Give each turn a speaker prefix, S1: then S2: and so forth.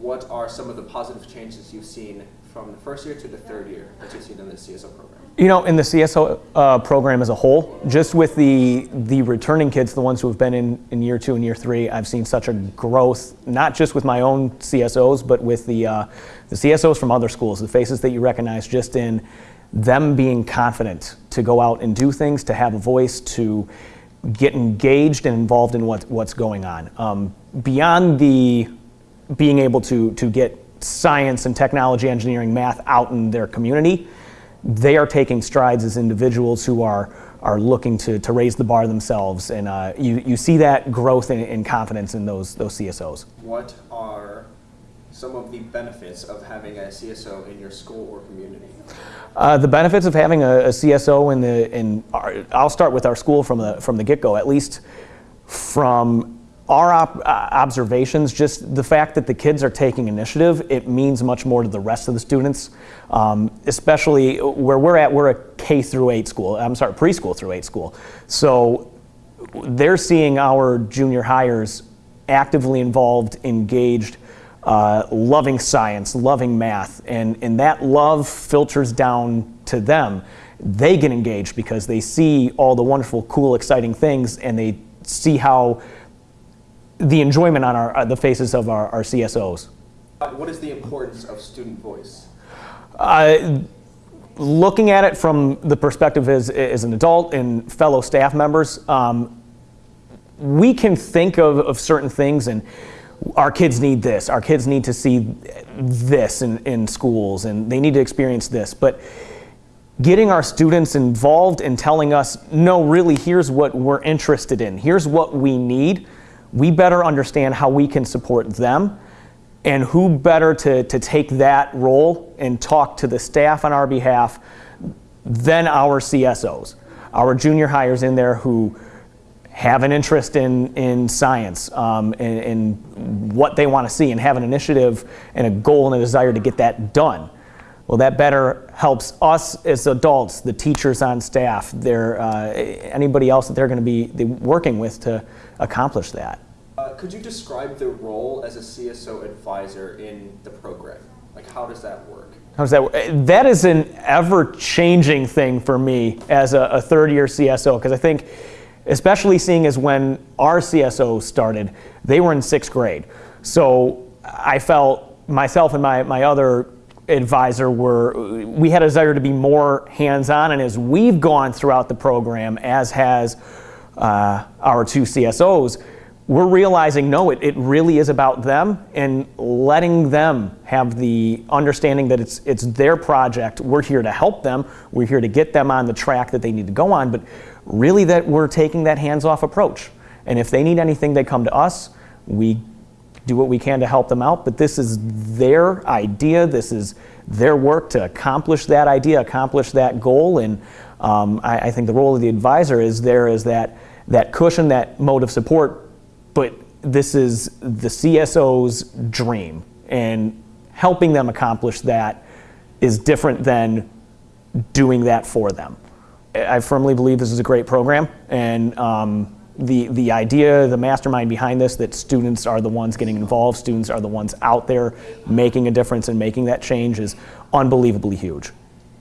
S1: what are some of the positive changes you've seen from the first year to the third year that you've seen in the CSO program?
S2: You know, in the CSO uh, program as a whole, just with the the returning kids, the ones who have been in, in year two and year three, I've seen such a growth, not just with my own CSOs, but with the, uh, the CSOs from other schools, the faces that you recognize just in them being confident to go out and do things, to have a voice, to get engaged and involved in what, what's going on. Um, beyond the being able to, to get science and technology, engineering, math out in their community, they are taking strides as individuals who are are looking to, to raise the bar themselves, and uh, you, you see that growth in, in confidence in those those CSOs.
S1: What are some of the benefits of having a CSO in your school or community?
S2: Uh, the benefits of having a, a CSO in the in our, I'll start with our school from the from the get go. At least from our uh, observations, just the fact that the kids are taking initiative, it means much more to the rest of the students, um, especially where we're at. We're a K through eight school. I'm sorry, preschool through eight school. So they're seeing our junior hires actively involved, engaged, uh, loving science, loving math, and, and that love filters down to them. They get engaged because they see all the wonderful, cool, exciting things, and they see how the enjoyment on our, uh, the faces of our, our CSOs.
S1: Uh, what is the importance of student voice?
S2: Uh, looking at it from the perspective as, as an adult and fellow staff members, um, we can think of, of certain things and our kids need this, our kids need to see this in, in schools and they need to experience this. But getting our students involved and telling us, no, really, here's what we're interested in, here's what we need we better understand how we can support them and who better to, to take that role and talk to the staff on our behalf than our CSOs. Our junior hires in there who have an interest in, in science um, and, and what they want to see and have an initiative and a goal and a desire to get that done. Well, that better helps us as adults, the teachers on staff, their, uh, anybody else that they're going to be working with to accomplish that.
S1: Could you describe the role as a CSO advisor in the program? Like, how does that work?
S2: How does that work? That is an ever-changing thing for me as a, a third-year CSO, because I think, especially seeing as when our CSO started, they were in sixth grade. So I felt myself and my, my other advisor were, we had a desire to be more hands-on, and as we've gone throughout the program, as has uh, our two CSOs, we're realizing no, it, it really is about them and letting them have the understanding that it's, it's their project. We're here to help them, we're here to get them on the track that they need to go on, but really that we're taking that hands off approach. And if they need anything, they come to us. We do what we can to help them out, but this is their idea, this is their work to accomplish that idea, accomplish that goal. And um, I, I think the role of the advisor is there is that, that cushion, that mode of support but this is the CSO's dream, and helping them accomplish that is different than doing that for them. I firmly believe this is a great program, and um, the, the idea, the mastermind behind this, that students are the ones getting involved, students are the ones out there making a difference and making that change is unbelievably huge.